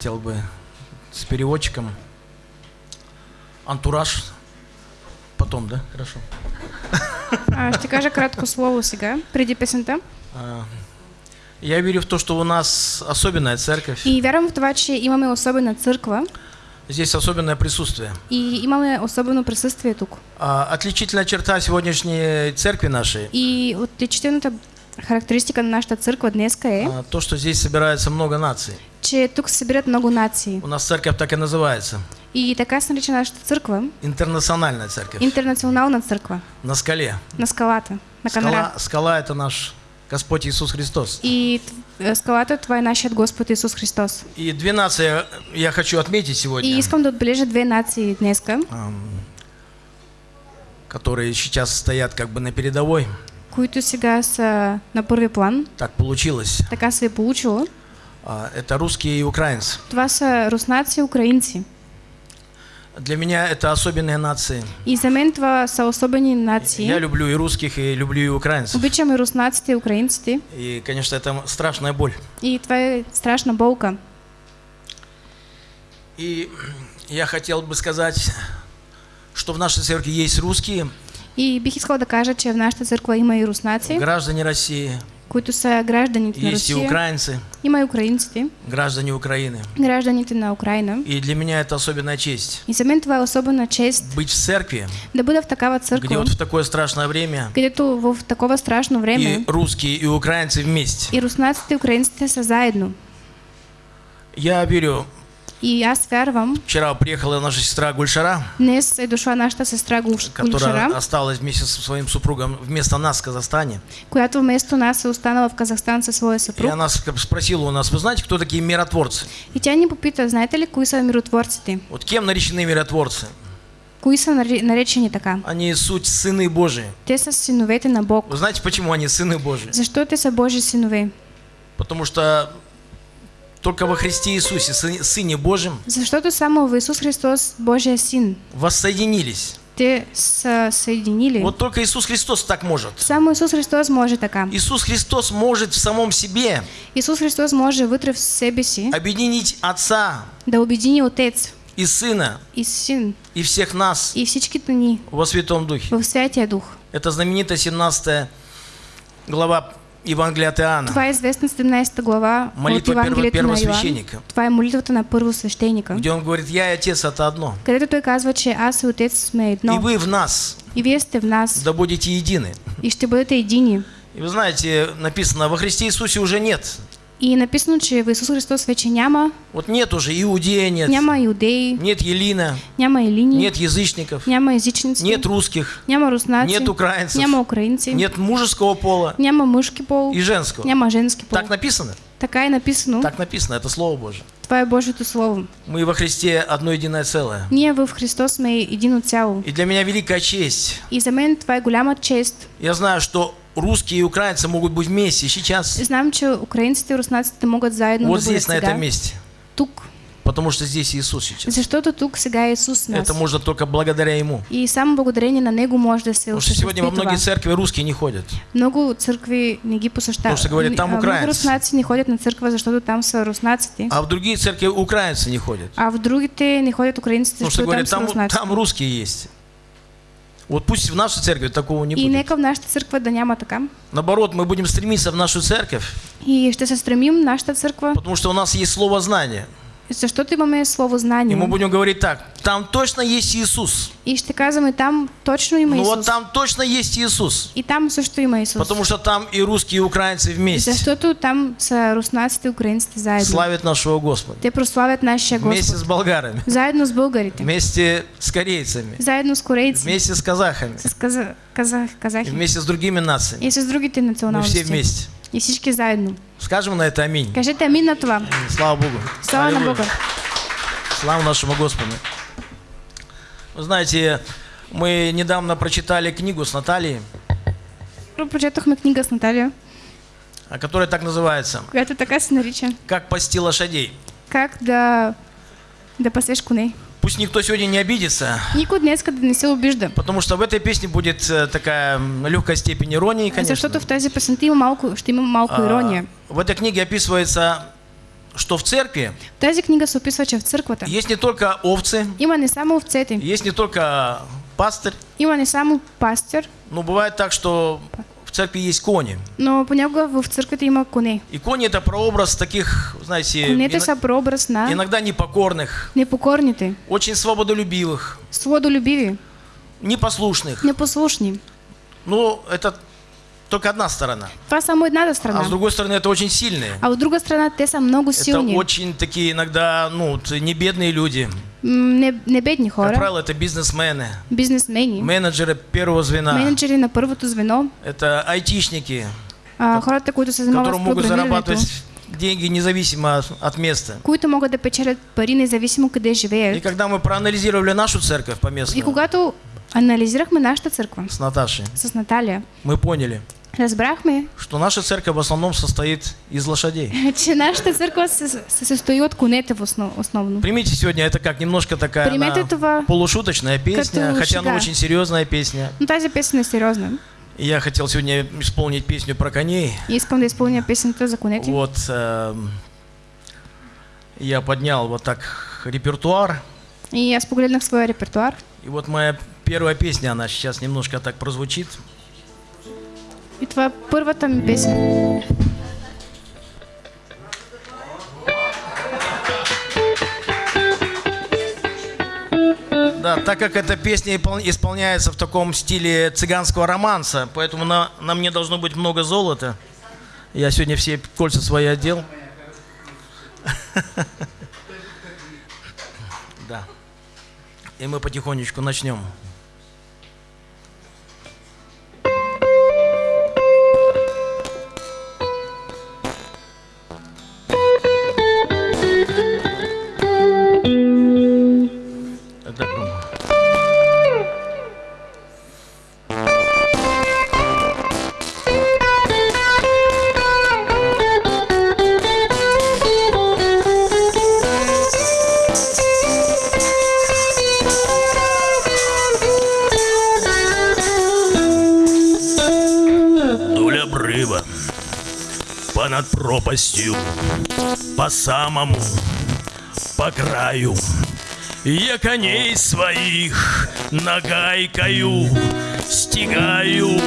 Хотел бы с переводчиком. Антураж. Потом, да? Хорошо. А, Ще кажа кратко слово сега, преди песента. А, Я верю в то, что у нас особенная церковь. И вярвам в това, че имаме особена църква Здесь особенное присутствие. и имаме особено присъствие тук. А, Отличительная черта сегодняшней церкви нашей И отличителната характеристика на нашата църква днеска е, а, то, что здесь собирается много наций. че тук се събират много нации. У нас церковь так и называется. И така се нарича нашата църква Интернациональная церковь. интернационална църква На скале. на скалата, на Скала, скала это наш Господь Иисус Христос. И т- скалата това е нашият Господ Исус Христос. И две нации я хочу отметить сегодня, И искам да отбележа две нации днеска, которые сейчас стоят как бы на передовой. Които сега са на първи план. Так получилось. Така се е получило. А, Это русские и украинцы. Това са руснаци и украинци. Для меня это особенные нации. И за мен това са особени Я нации. люблю и русских, и люблю и украинцев. Обичам и руснаците и украинците. И, конечно, это страшная боль. И това е страшна болка. И я хотел бы сказать, что в нашей церкви есть русские, И бих искала да кажа, че в нашата църква има и руснаци, граждане России, които са гражданите на есть и украинцы, Има и украинците, граждане Украины. гражданите на Украина. И для меня это особенная чест. И за мен това е особена чест Быть в церкви, да бъда в такава где църква, вот в такое страшное время където в такова страшно време и русские, и украинцы вместе. и руснаците и украинците са заедно. Я верю, И аз вярвам, вчера приехала наша сестра Гульшара, днес е дошла нашата сестра Гулш- которая осталась вместе со своим супругом вместо нас в Казахстане. която вместо нас е останала в Казахстан със своя И съпруг. она спросила у нас, вы знаете, кто такие миротворцы? И тя ни попита, знаете ли, кои са миротворците? Вот кем наречены миротворцы? Кои са наре- наречени така? Они суть сыны Божии. Те са синовете на Бог. Вы знаете, почему они сыны Божии? Защо те са Божи синове? Потому что только во Христе Иисусе, Сы- Сыне Божьем, Защото само в Исус Христос, Божия син, воссоединились. те са съединили. Вот только Иисус Христос так может. Само Исус Христос може така. Иисус Христос может в самом себе Исус Христос може вътре в себе си объединить Отца да обедини Отец и Сына и Син и всех нас и всичките ни во Святом Духе. в Святия Дух. Это знаменитая 17 глава Евангелия от Иоанна. Това е известна 17 глава Молитва от Евангелието първо- на Йоан. Това е молитвата на първосвещеника, Где он говорит, я и Отец это одно. където той казва, че аз и Отец сме И едно. вы в нас, И вие сте в нас да будете едины. и ще бъдете едини. И вы знаете, написано, во Христе Иисусе уже нет. И написано, че в Исус Христос вече няма, Вот нет уже иудея нет, няма иудеи, нет Елина, няма елини, нет язычников, няма езичници, нет русских, няма руснаци, нет украинцев, няма украинци, нет мужеского пола няма мъжки пол, и женского. няма женски пол. Так написано? Така е написано. Так написано, это Слово Божие. Това е Божието Слово. Мы во Христе одно единое целое. Ние в Христос сме едино цяло. И для меня великая честь. И за мен това е голяма чест. Я знаю, что русские и украинцы могут быть вместе сейчас, Знам, че украинците и руснаците могат заедно вот здесь, на этом месте. Тук. Потому что здесь Иисус сейчас. Защото тук сега е Исус с нас. Это можно только благодаря Ему. И само благодарение на Него може да се Потому что сегодня во многие церкви русские не ходят. Много църкви не ги посещават. Потому что говорят, там А, Много украинцы. руснаци не ходят на църква, защото там са руснаците. А в другие церкви украинцы не ходят. А в другите не ходят украинците, Потому что там говорят, там, там русские есть. Вот пусть в нашей церкви такого не И будет. нека в нашата църква да няма така. Наоборот, мы будем стремиться в нашу церковь, И ще се стремим нашата църква, потому что у нас есть слово знание. Защото имаме слово И знание. мы будем говорить так, там точно есть Иисус. И ще казваме там точно има Ну Исус. вот там точно есть Иисус. И там също има Исус. Потому что там и русские, и украинцы вместе Защото там са руснаците и украинците заедно. славят нашего Господа. Те прославят нашия Вместе Господ. с болгарами, Заедно с българите. вместе с корейцами, Заедно с корейци. вместе с казахами, С каза, казах, и казахи. вместе с другими нациями. И с другите Мы националности. все вместе. И всички заедно. Скажем на это аминь. Кажете амин на това. Слава Богу. Слава на. Бога. Слава нашему Господу. Вы знаете, мы недавно прочитали книгу с Натальей, Прочетохме книга с Наталия, а, которая так называется която така се нарича. «Как пасти лошадей». Как да, да пасеш коней. Пусть никто сегодня не обидится, Никой днес да не се обижда. потому что в этой песне будет э, такая легкая степень иронии, конечно. Защото в тази песента има малко, ще има малко А, ирония. В этой книге описывается, что в церкви В тази книга се описва, че в църквата есть не только овцы, има не само овцете, есть не только пастырь, има не само пастир, но бывает так, что церкви есть кони. но понякога в църквата има коне. И кони это прообраз таких, знаете, Конете са прообраз на иногда непокорных, непокорните, очень свободолюбивых, свободолюбиви, непослушных. непослушни. Ну, это только одна сторона. Това е само едната А с другой стороны, это очень сильные. А от друга страна, те са много Это силни. очень такие иногда, ну, не бедные люди. Не, не бедни Как хора, правило, это бизнесмены, бизнесмени, менеджеры первого звена. менеджери на първото звено, Это айтишники, а, хората, които се занимават которые с могут зарабатывать деньги независимо от места. които могат да печелят пари независимо къде И живеят. когда мы проанализировали нашу церковь по И месту когато анализирахме нашата църква с Наташей, с Наталия, мы поняли, разбрахме, что наша церковь в основном состоит из лошадей. че се, се състои от конете в основ, основно. Примите сегодня это как немножко такая това полушуточная песня, хотя она очень серьезная песня. Но тази песен е сериозна. И я хотел сегодня исполнить песню про коней. Искам да изпълня песента за конете. Вот эм, я поднял вот так репертуар. И аз погледнах своя репертуар. И вот моя первая песня, она сейчас немножко так прозвучит. И това е първата ми песен. Да, так как эта песня испол- исполняется в таком стиле цыганского романса, поэтому на, на мне должно быть много золота. Я сегодня все кольца свои одел. Да. И мы потихонечку начнем. Обрыва, понад пропастью, по самому, по краю. Я коней своих нагайкою стигаю,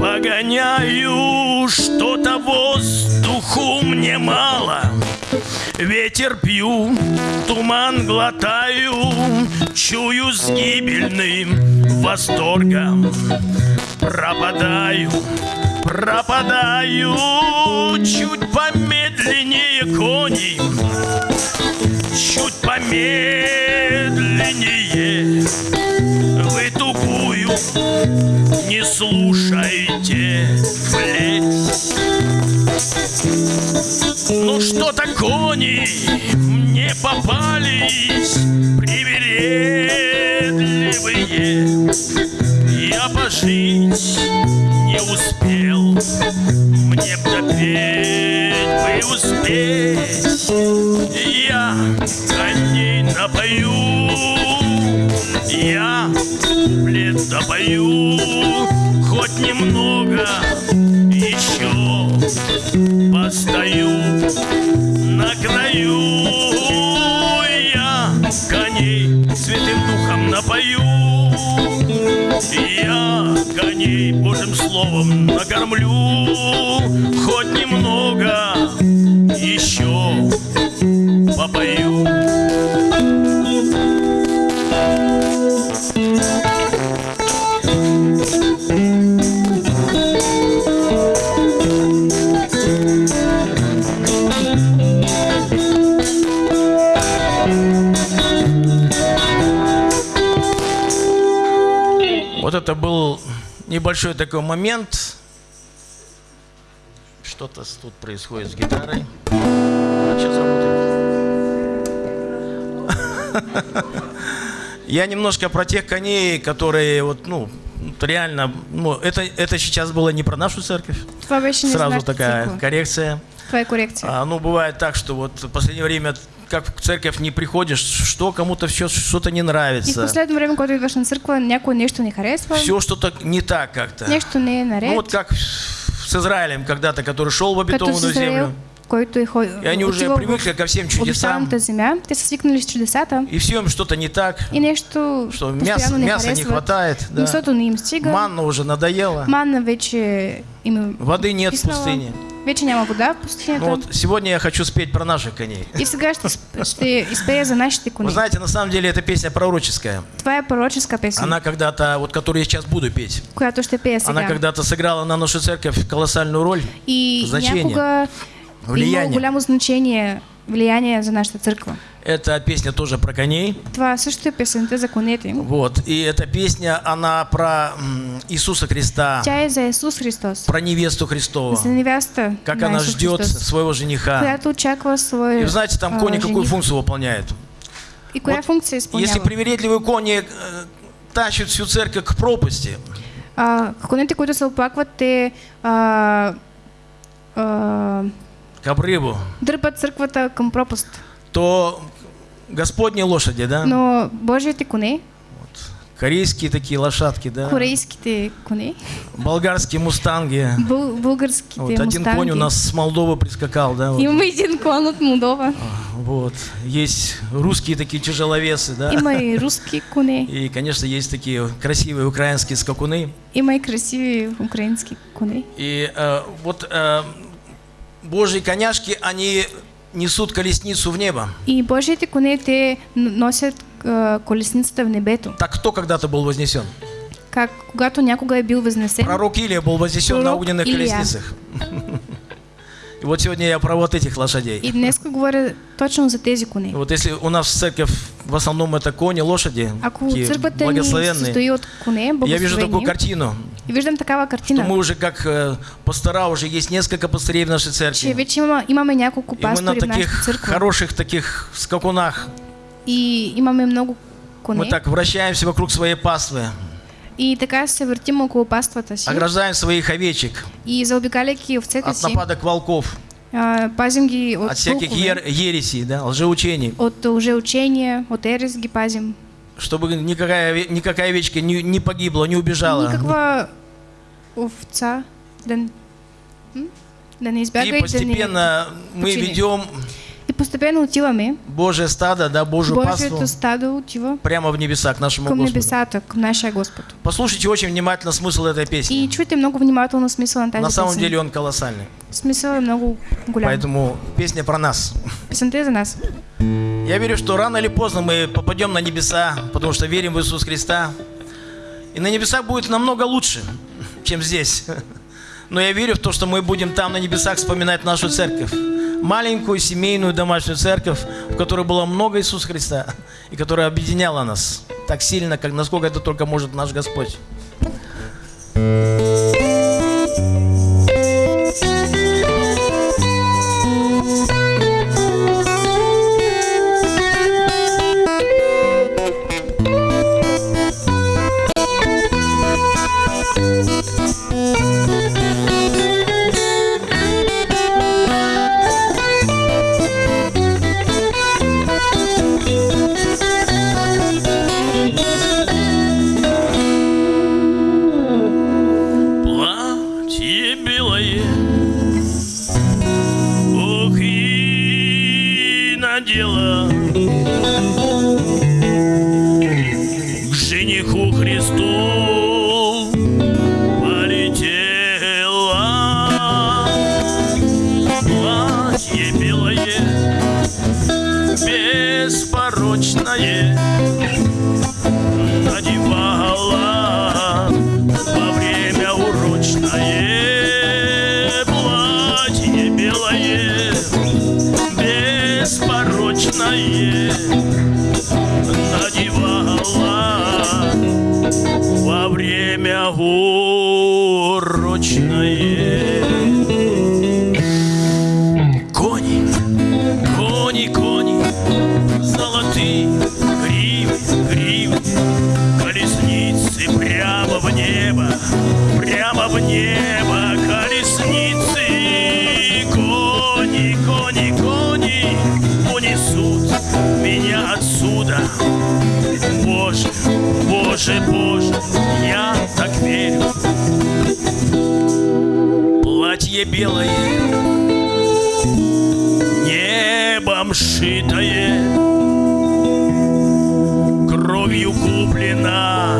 погоняю, что-то воздуху мне мало. Ветер пью, туман глотаю, чую с гибельным восторгом пропадаю, пропадаю чуть помедленнее кони, чуть помедленнее. Вы тугую не слушайте плеть. Ну что-то кони мне попались привередливые. Я пожить мне допеть бы успеть. Я коней напою, я куплет допою, хоть немного еще постою на краю. Я коней святым духом напою. Я коней Божьим словом накормлю, небольшой такой момент. Что-то тут происходит с гитарой. Сейчас работает. Я немножко про тех коней, которые вот, ну, реально, ну, это, это сейчас было не про нашу церковь. Сразу такая коррекция. Това е корекция. А, ну, бывает так, что вот в последнее время, как в церковь не приходишь, что кому-то все что-то не И в нравится. последно време, когато идваш на църква, някой нещо не харесва, Все что-то не так как-то. нещо не наред. Ну вот как с Израилем когда-то, который шел в обетованную землю. който е хо... И они уже привыкли ко всем в чудесам. земя, те са свикнали с чудесата И все им что-то не так. и нещо Что мяса, не мяса не хватает. Да. Им стига. Манна уже надоела. Манна вече им Воды нет в писнала. пустыне. Вече няма вода в пустинята. Ну вот сегодня я хочу спеть про наших коней. И сега ще, ще изпея за нашите Вы кони. знаете, на самом деле эта песня пророческая. Това е пророческа песен, Она когда-то, вот которую я сейчас буду петь, която ще пея она сега. когда-то сыграла на нашу церковь колоссальную роль. И значение, някога влияние. голямо значение, влияние за нашата църква. Эта песня тоже про коней. Това също е песента за конете. Вот. И эта песня, она про Иисуса Христа, Тя е за Исус Христос. про невесту Христову. За невяста Как на она Исус ждет Христос, своего жениха. която очаква своя И знаете, там а, кони какую жених. функцию выполняют? И коя Вот функция изпълнява? Если привередливые кони э, тащат всю церковь к пропасти, А, конете, които се оплакват, те а, а, к обрыву, дърпат църквата към пропаст. то Господни лошади, да? Но Божиите коне, Корейские такие лошадки, да? корейските коне, Болгарские мустанги. бъл, българските Вот один мустанги. конь у нас с Молдовы прискакал, да? вот. Имаме един кон от Молдова. Вот. Есть русские такие тяжеловесы, да? Има и руски коне, И, конечно, есть такие красивые украинские скакуны. има и красиви украински коне. И э, вот э, Божьи коняшки, они несут колесницу в небо. И Божиите коне, те н- носят а, колесницата в небето. Так кто когда-то был вознесен? Как когато някога е бил възнесен, Пророк Илия был вознесен на Пророк огненных Илия. колесницах. И вот сегодня я про вот этих лошадей. и днес говоря точно за тези коне. Вот если у нас церковь в основном это кони, лошади, Ако благословенные, коне, я вижу такую картину, и виждам такава что картина, мы уже как э, пастора, уже есть несколько пастырей в нашей че церкви. вече има, имаме няколко И мы на в таких хороших таких скакунах, и имаме много коне. мы так вращаемся вокруг своей паствы, И така се въртим около паствата си. Ограждаем своих овечек. И заобикаляйки овцете от си, нападок волков, а, пазим ги от от всяких ер- ересей, да, лжеучений, от лжеучения, от ерес ги пазим. чтобы никакая, никакая овечка не, не погибла, не убежала. Никаква овца да, не избяга И и, да не... постепенно мы почини. ведем И постепенно отиваме, Божье стадо, да, Божью паству Божието стадо отива прямо в небеса к нашему към Господу. небесата, към нашия Господ. Послушайте очень внимательно смысл этой песни. И чуйте много внимателно смисъла на тази На самом песен. деле он колоссальный. Смисъл е много голям. Поэтому песня про нас. Песента е за нас. Я верю, что рано или поздно мы попадем на небеса, потому что верим в Иисуса Христа. И на небесах будет намного лучше, чем здесь. Но я верю в то, что мы будем там на небесах вспоминать нашу церковь. Маленькую семейную домашнюю церковь, в которой было много Иисуса Христа, и которая объединяла нас так сильно, как насколько это только может наш Господь. И беспорочное же Боже, я так верю. Платье белое, небом шитое, Кровью куплено.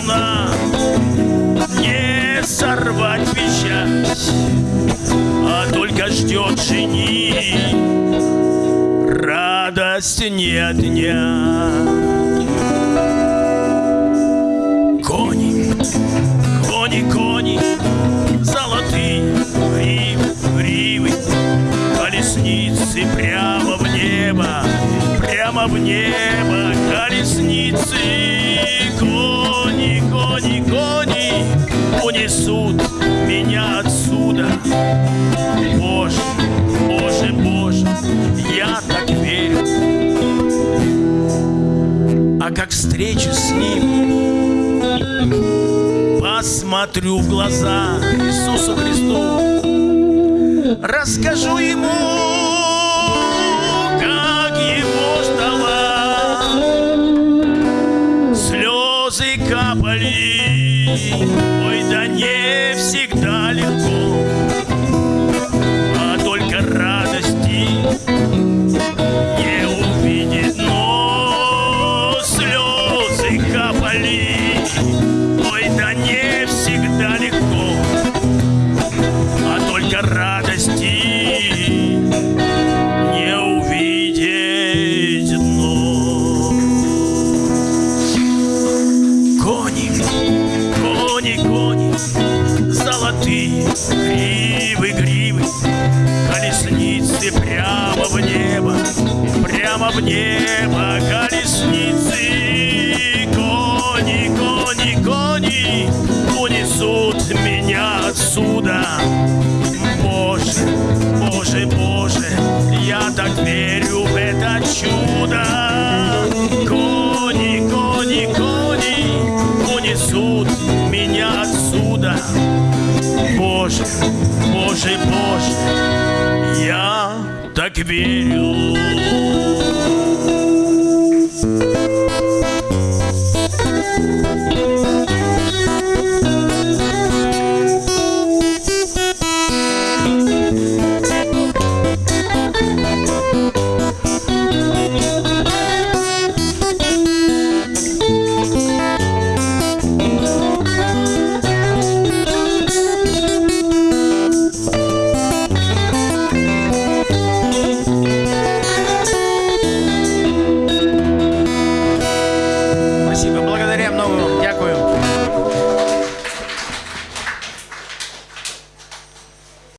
волна Не сорвать веща А только ждет жени. Радость не дня Кони, кони, кони Золотые гривы, ривы, Колесницы прямо в небо Прямо в небо колесницы. меня отсюда. Боже, Боже, Боже, я так верю. А как встречу с Ним, посмотрю в глаза Иисусу Христу, расскажу Ему,